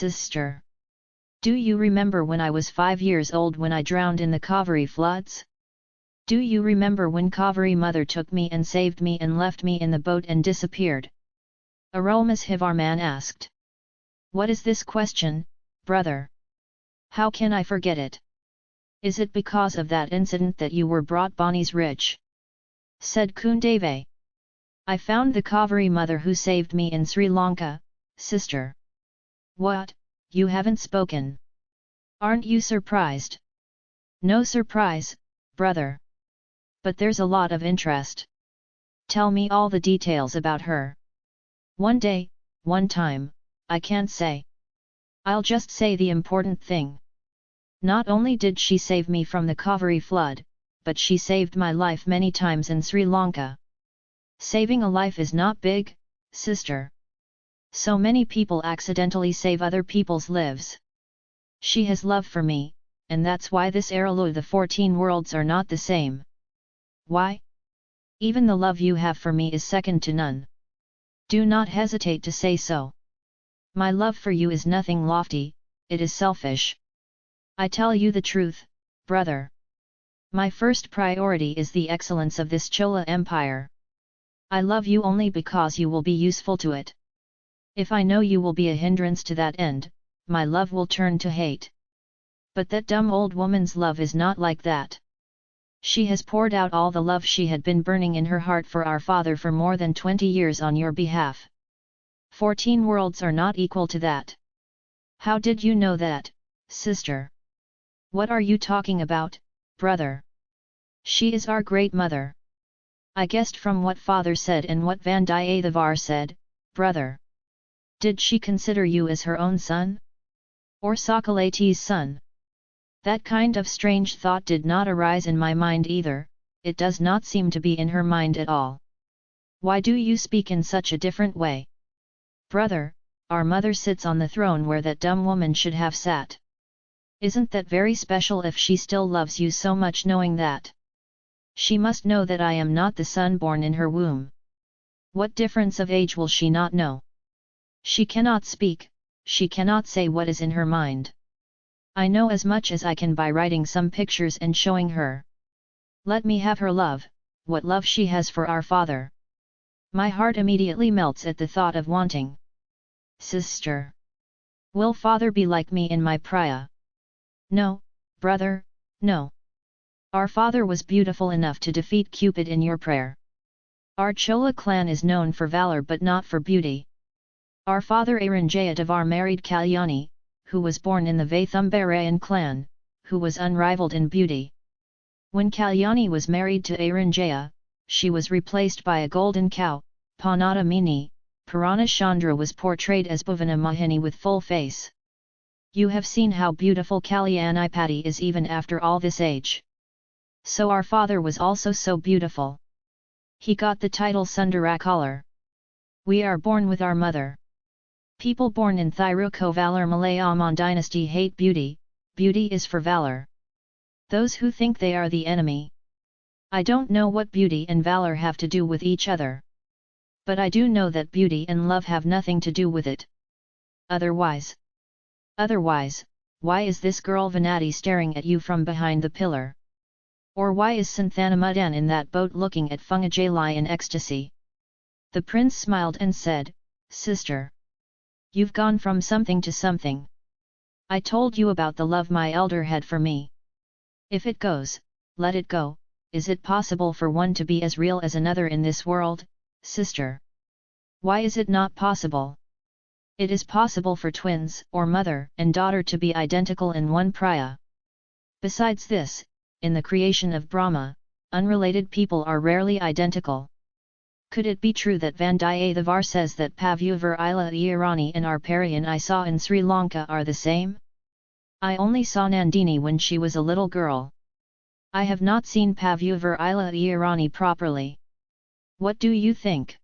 Sister. Do you remember when I was five years old when I drowned in the Kaveri floods? Do you remember when Kaveri mother took me and saved me and left me in the boat and disappeared? Arulmozhivarman asked. What is this question, brother? How can I forget it? Is it because of that incident that you were brought Bonnie's Ridge? Said Kundave. I found the Kaveri mother who saved me in Sri Lanka, sister. What, you haven't spoken? Aren't you surprised? No surprise, brother. But there's a lot of interest. Tell me all the details about her. One day, one time, I can't say. I'll just say the important thing. Not only did she save me from the Kaveri flood, but she saved my life many times in Sri Lanka. Saving a life is not big, sister. So many people accidentally save other people's lives. She has love for me, and that's why this Arulu the 14 worlds are not the same. Why? Even the love you have for me is second to none. Do not hesitate to say so. My love for you is nothing lofty, it is selfish. I tell you the truth, brother. My first priority is the excellence of this Chola Empire. I love you only because you will be useful to it. If I know you will be a hindrance to that end, my love will turn to hate. But that dumb old woman's love is not like that. She has poured out all the love she had been burning in her heart for our father for more than twenty years on your behalf. Fourteen worlds are not equal to that. How did you know that, sister? What are you talking about, brother? She is our great mother. I guessed from what father said and what Vandiyathevar said, brother. Did she consider you as her own son? Or Sakalati's son? That kind of strange thought did not arise in my mind either, it does not seem to be in her mind at all. Why do you speak in such a different way? Brother, our mother sits on the throne where that dumb woman should have sat. Isn't that very special if she still loves you so much knowing that? She must know that I am not the son born in her womb. What difference of age will she not know? She cannot speak, she cannot say what is in her mind. I know as much as I can by writing some pictures and showing her. Let me have her love, what love she has for our father. My heart immediately melts at the thought of wanting. Sister! Will father be like me in my priya? No, brother, no. Our father was beautiful enough to defeat Cupid in your prayer. Our Chola clan is known for valor but not for beauty. Our father Aranjaya married Kalyani, who was born in the Vaithumbarayan clan, who was unrivaled in beauty. When Kalyani was married to Aranjaya, she was replaced by a golden cow, Panada Mini, Purana Chandra was portrayed as Bhuvana Mohini with full face. You have seen how beautiful Kalyanipati is even after all this age. So our father was also so beautiful. He got the title Sundarakalar. We are born with our mother. People born in Thirukovalar Malayaman dynasty hate beauty, beauty is for valor. Those who think they are the enemy. I don't know what beauty and valor have to do with each other. But I do know that beauty and love have nothing to do with it. Otherwise, Otherwise, why is this girl Vanati staring at you from behind the pillar? Or why is Santhanamadan in that boat looking at Fungajali in ecstasy? The prince smiled and said, Sister! You've gone from something to something. I told you about the love my elder had for me. If it goes, let it go, is it possible for one to be as real as another in this world, sister? Why is it not possible? It is possible for twins or mother and daughter to be identical in one priya. Besides this, in the creation of Brahma, unrelated people are rarely identical. Could it be true that Vandiyathevar says that Pavyuvar Ila Irani and Arparian I saw in Sri Lanka are the same? I only saw Nandini when she was a little girl. I have not seen Pavyuvar Ila Irani properly. What do you think?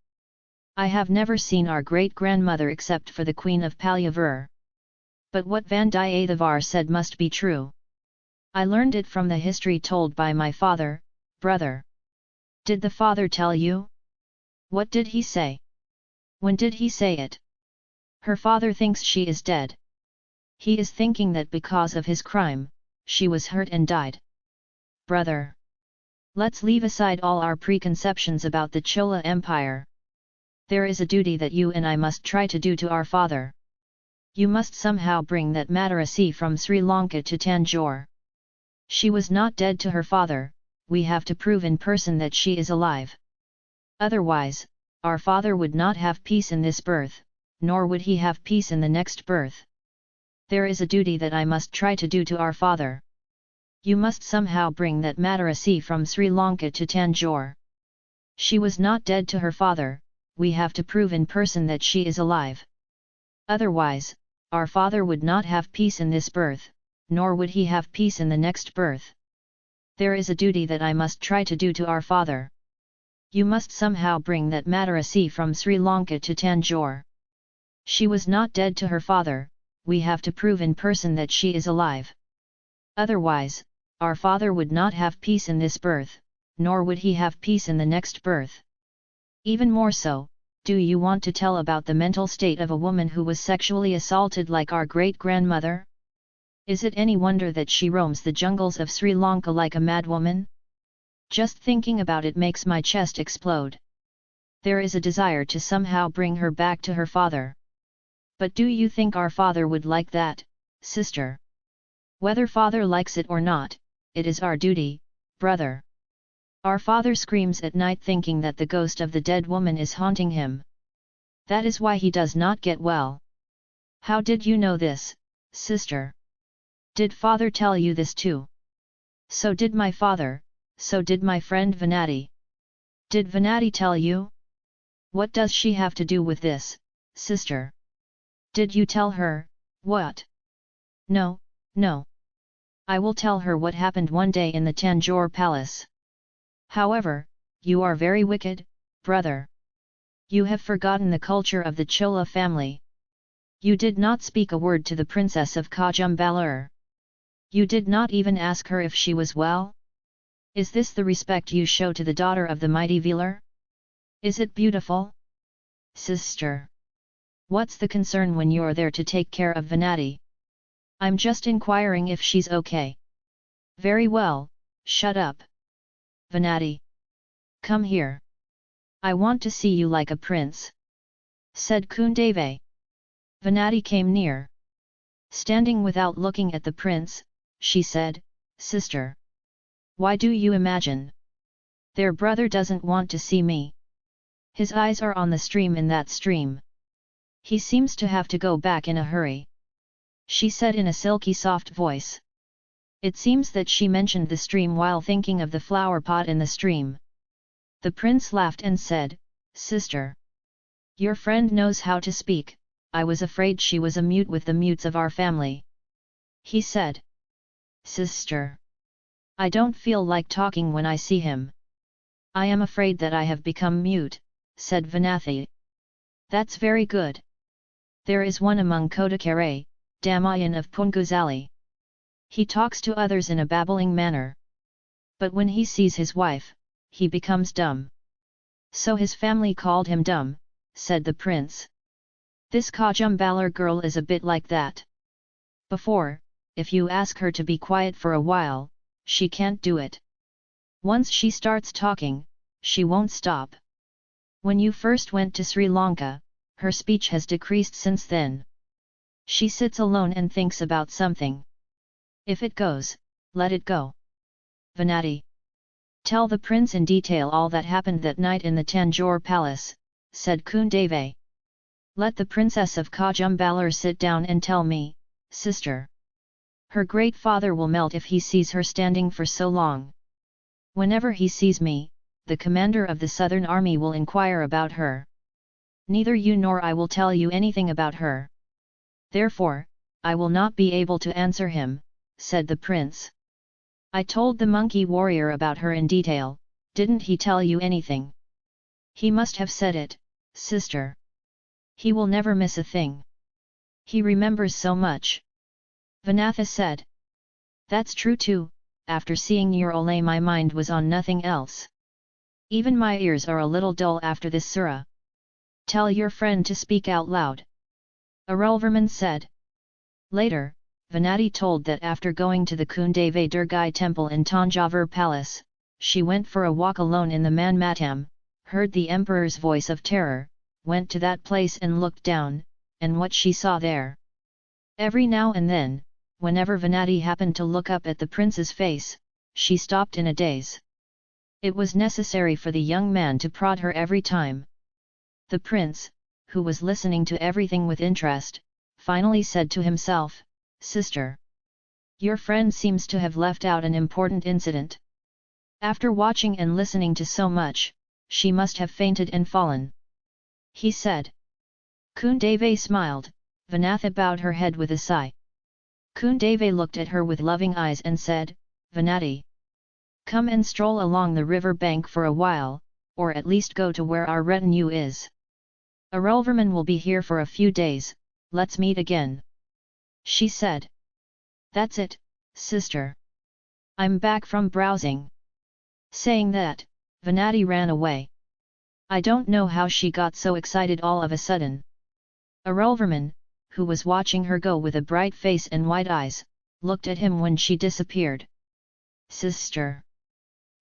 I have never seen our great-grandmother except for the Queen of Palyavur. But what Vandiyathevar said must be true. I learned it from the history told by my father, brother. Did the father tell you? What did he say? When did he say it? Her father thinks she is dead. He is thinking that because of his crime, she was hurt and died. Brother! Let's leave aside all our preconceptions about the Chola Empire. There is a duty that you and I must try to do to our father. You must somehow bring that Madarasi from Sri Lanka to Tanjore. She was not dead to her father, we have to prove in person that she is alive. Otherwise, our father would not have peace in this birth, nor would he have peace in the next birth. There is a duty that I must try to do to our father. You must somehow bring that Madarasi from Sri Lanka to Tanjore. She was not dead to her father, we have to prove in person that she is alive. Otherwise, our father would not have peace in this birth, nor would he have peace in the next birth. There is a duty that I must try to do to our father. You must somehow bring that Madarasi from Sri Lanka to Tanjore. She was not dead to her father, we have to prove in person that she is alive. Otherwise, our father would not have peace in this birth, nor would he have peace in the next birth. Even more so, do you want to tell about the mental state of a woman who was sexually assaulted like our great-grandmother? Is it any wonder that she roams the jungles of Sri Lanka like a madwoman? Just thinking about it makes my chest explode. There is a desire to somehow bring her back to her father. But do you think our father would like that, sister? Whether father likes it or not, it is our duty, brother. Our father screams at night thinking that the ghost of the dead woman is haunting him. That is why he does not get well. How did you know this, sister? Did father tell you this too? So did my father, so did my friend Venati. Did Venati tell you? What does she have to do with this, sister? Did you tell her, what? No, no. I will tell her what happened one day in the Tanjore palace. However, you are very wicked, brother. You have forgotten the culture of the Chola family. You did not speak a word to the princess of Kajumbalur. You did not even ask her if she was well? Is this the respect you show to the daughter of the mighty Velar? Is it beautiful? Sister! What's the concern when you're there to take care of Venati? I'm just inquiring if she's okay. Very well, shut up. Venati. Come here. I want to see you like a prince. Said Kundave. Venati came near. Standing without looking at the prince, she said, Sister. Why do you imagine? Their brother doesn't want to see me. His eyes are on the stream in that stream. He seems to have to go back in a hurry. She said in a silky soft voice. It seems that she mentioned the stream while thinking of the flower pot in the stream. The prince laughed and said, Sister! Your friend knows how to speak, I was afraid she was a mute with the mutes of our family. He said. Sister! I don't feel like talking when I see him. I am afraid that I have become mute, said Vanathi. That's very good. There is one among Kodakare, Damayan of Punguzali. He talks to others in a babbling manner. But when he sees his wife, he becomes dumb. So his family called him dumb, said the prince. This Kajumbalar girl is a bit like that. Before, if you ask her to be quiet for a while, she can't do it. Once she starts talking, she won't stop. When you first went to Sri Lanka, her speech has decreased since then. She sits alone and thinks about something. If it goes, let it go. Venati. Tell the prince in detail all that happened that night in the Tanjore palace, said Kundave. Let the princess of Kajumbalar sit down and tell me, sister. Her great father will melt if he sees her standing for so long. Whenever he sees me, the commander of the southern army will inquire about her. Neither you nor I will tell you anything about her. Therefore, I will not be able to answer him, said the prince. I told the monkey warrior about her in detail, didn't he tell you anything? He must have said it, sister. He will never miss a thing. He remembers so much. Vanatha said. That's true too, after seeing your Olay my mind was on nothing else. Even my ears are a little dull after this surah. Tell your friend to speak out loud. Arulverman said. Later, Venati told that after going to the Kundave Durgai temple in Tanjavur palace, she went for a walk alone in the Manmattam, heard the emperor's voice of terror, went to that place and looked down, and what she saw there. Every now and then, whenever Venati happened to look up at the prince's face, she stopped in a daze. It was necessary for the young man to prod her every time. The prince, who was listening to everything with interest, finally said to himself, Sister! Your friend seems to have left out an important incident. After watching and listening to so much, she must have fainted and fallen. He said. Kundave smiled, Vanatha bowed her head with a sigh. Kundave looked at her with loving eyes and said, Vanati. Come and stroll along the river bank for a while, or at least go to where our retinue is. Arulverman will be here for a few days, let's meet again. She said. That's it, sister. I'm back from browsing. Saying that, Venati ran away. I don't know how she got so excited all of a sudden. Arulverman, who was watching her go with a bright face and wide eyes, looked at him when she disappeared. Sister!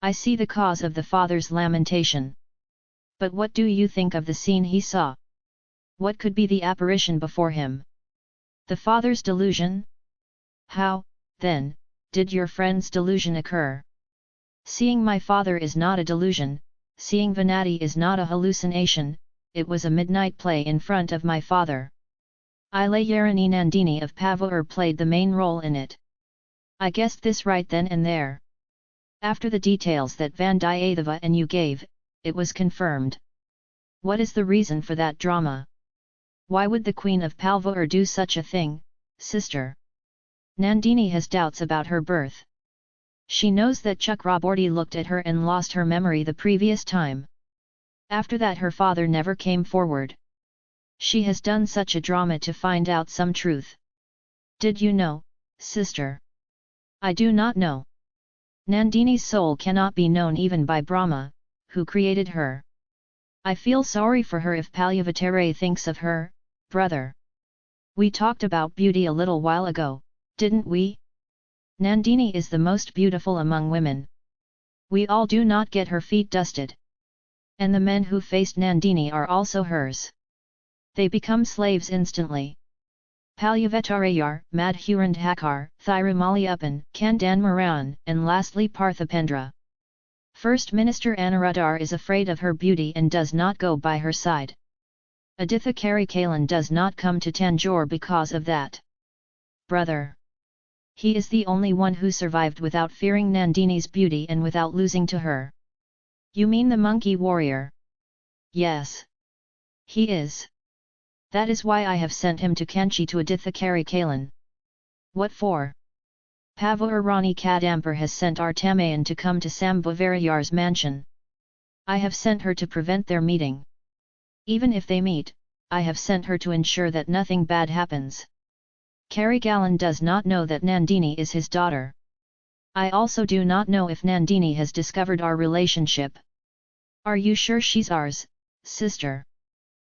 I see the cause of the father's lamentation. But what do you think of the scene he saw? What could be the apparition before him? The father's delusion? How, then, did your friend's delusion occur? Seeing my father is not a delusion, seeing Venati is not a hallucination, it was a midnight play in front of my father. Ilayarani Nandini of Pavur played the main role in it. I guessed this right then and there. After the details that Vandiyadeva and you gave, it was confirmed. What is the reason for that drama? Why would the Queen of Palvur do such a thing, sister? Nandini has doubts about her birth. She knows that Chakraborty looked at her and lost her memory the previous time. After that her father never came forward. She has done such a drama to find out some truth. Did you know, sister? I do not know. Nandini's soul cannot be known even by Brahma, who created her. I feel sorry for her if Palyavatare thinks of her, brother. We talked about beauty a little while ago, didn't we? Nandini is the most beautiful among women. We all do not get her feet dusted. And the men who faced Nandini are also hers they become slaves instantly. Palyavetarayar, Madhurandhakar, Thirumaliyappan, Kandan Maran, and lastly Parthipendra. First Minister Anuradhar is afraid of her beauty and does not go by her side. Aditha Karikalan does not come to Tanjore because of that. Brother. He is the only one who survived without fearing Nandini's beauty and without losing to her. You mean the monkey warrior? Yes. He is. That is why I have sent him to Kanchi to Aditha Karikalan. What for? Pavur Rani Kadampur has sent Artamayan to come to Sambhavarayar's mansion. I have sent her to prevent their meeting. Even if they meet, I have sent her to ensure that nothing bad happens. Karikalan does not know that Nandini is his daughter. I also do not know if Nandini has discovered our relationship. Are you sure she's ours, sister?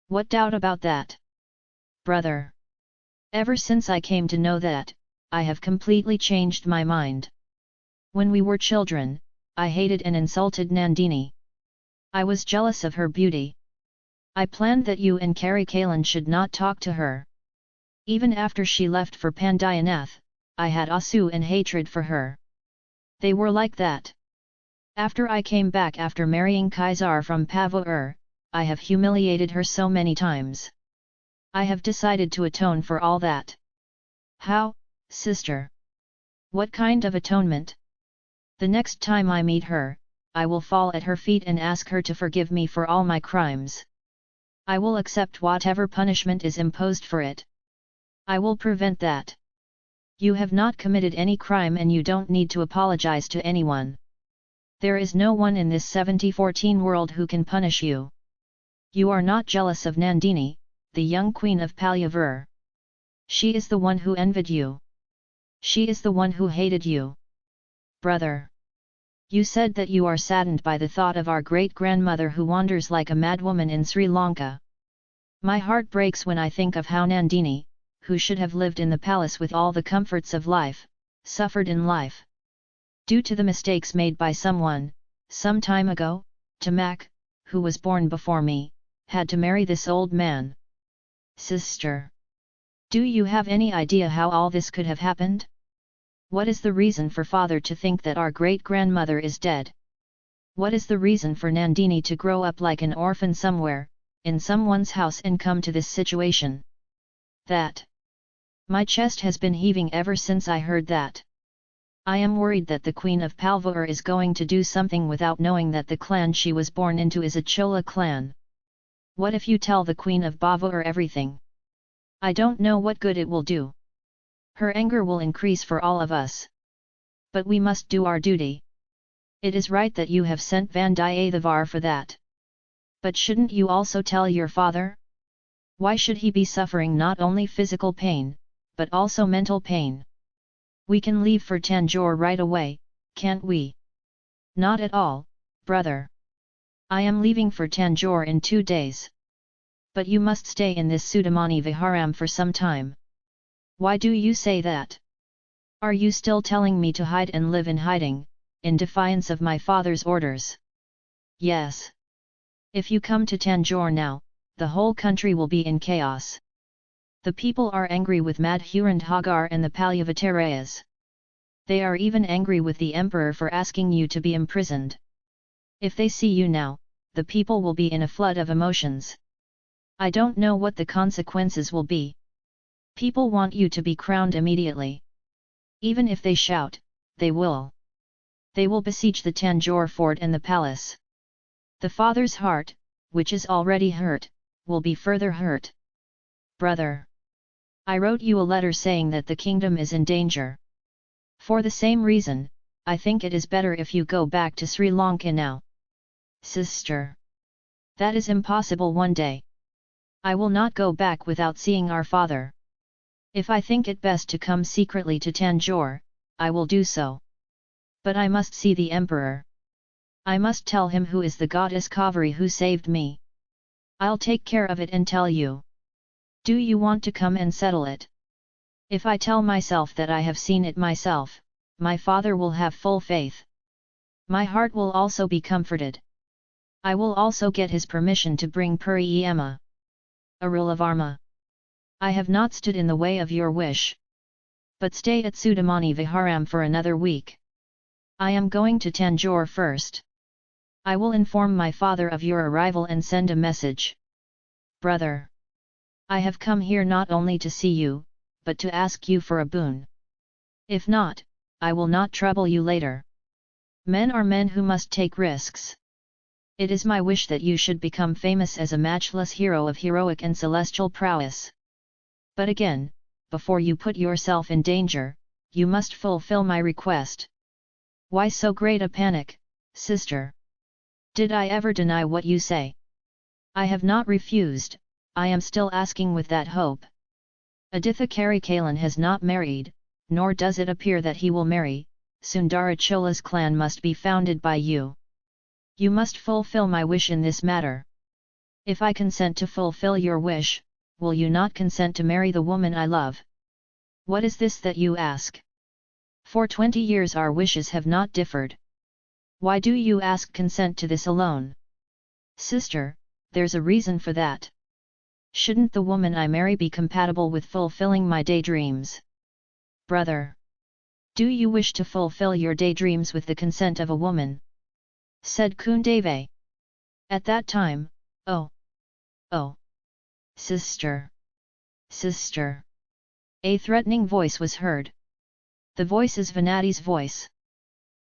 What doubt about that? Brother. Ever since I came to know that, I have completely changed my mind. When we were children, I hated and insulted Nandini. I was jealous of her beauty. I planned that you and Karikalan should not talk to her. Even after she left for Pandayanath, I had asu and hatred for her. They were like that. After I came back after marrying Kaisar from Pavur, I have humiliated her so many times. I have decided to atone for all that. How, sister? What kind of atonement? The next time I meet her, I will fall at her feet and ask her to forgive me for all my crimes. I will accept whatever punishment is imposed for it. I will prevent that. You have not committed any crime and you don't need to apologize to anyone. There is no one in this 7014 world who can punish you. You are not jealous of Nandini, the young queen of Palyavur. She is the one who envied you. She is the one who hated you. Brother! You said that you are saddened by the thought of our great-grandmother who wanders like a madwoman in Sri Lanka. My heart breaks when I think of how Nandini, who should have lived in the palace with all the comforts of life, suffered in life. Due to the mistakes made by someone, some time ago, Tamak, who was born before me, had to marry this old man. Sister. Do you have any idea how all this could have happened? What is the reason for father to think that our great-grandmother is dead? What is the reason for Nandini to grow up like an orphan somewhere, in someone's house and come to this situation? That. My chest has been heaving ever since I heard that. I am worried that the Queen of Palvur is going to do something without knowing that the clan she was born into is a Chola clan. What if you tell the Queen of Bavur everything? I don't know what good it will do. Her anger will increase for all of us. But we must do our duty. It is right that you have sent Vandiyathevar for that. But shouldn't you also tell your father? Why should he be suffering not only physical pain, but also mental pain? We can leave for Tanjore right away, can't we? Not at all, brother. I am leaving for Tanjore in two days. But you must stay in this Sudamani Viharam for some time. Why do you say that? Are you still telling me to hide and live in hiding, in defiance of my father's orders? Yes. If you come to Tanjore now, the whole country will be in chaos. The people are angry with Madhurandhagar and the Palyavatarayas. They are even angry with the emperor for asking you to be imprisoned. If they see you now, the people will be in a flood of emotions. I don't know what the consequences will be. People want you to be crowned immediately. Even if they shout, they will. They will besiege the Tanjore fort and the palace. The father's heart, which is already hurt, will be further hurt. Brother! I wrote you a letter saying that the kingdom is in danger. For the same reason, I think it is better if you go back to Sri Lanka now. Sister! That is impossible one day. I will not go back without seeing our father. If I think it best to come secretly to Tanjore, I will do so. But I must see the emperor. I must tell him who is the goddess Kaveri who saved me. I'll take care of it and tell you. Do you want to come and settle it? If I tell myself that I have seen it myself, my father will have full faith. My heart will also be comforted. I will also get his permission to bring Puri Emma. Arulavarma. I have not stood in the way of your wish. But stay at Sudamani Viharam for another week. I am going to Tanjore first. I will inform my father of your arrival and send a message. Brother! I have come here not only to see you, but to ask you for a boon. If not, I will not trouble you later. Men are men who must take risks. It is my wish that you should become famous as a matchless hero of heroic and celestial prowess. But again, before you put yourself in danger, you must fulfill my request. Why so great a panic, sister? Did I ever deny what you say? I have not refused, I am still asking with that hope. Aditha Karikalan has not married, nor does it appear that he will marry, Sundarachola's clan must be founded by you. You must fulfill my wish in this matter. If I consent to fulfill your wish, will you not consent to marry the woman I love? What is this that you ask? For twenty years our wishes have not differed. Why do you ask consent to this alone? Sister, there's a reason for that. Shouldn't the woman I marry be compatible with fulfilling my daydreams? Brother! Do you wish to fulfill your daydreams with the consent of a woman? Said Kundave. At that time, oh! Oh! Sister! Sister! A threatening voice was heard. The voice is Vanati's voice.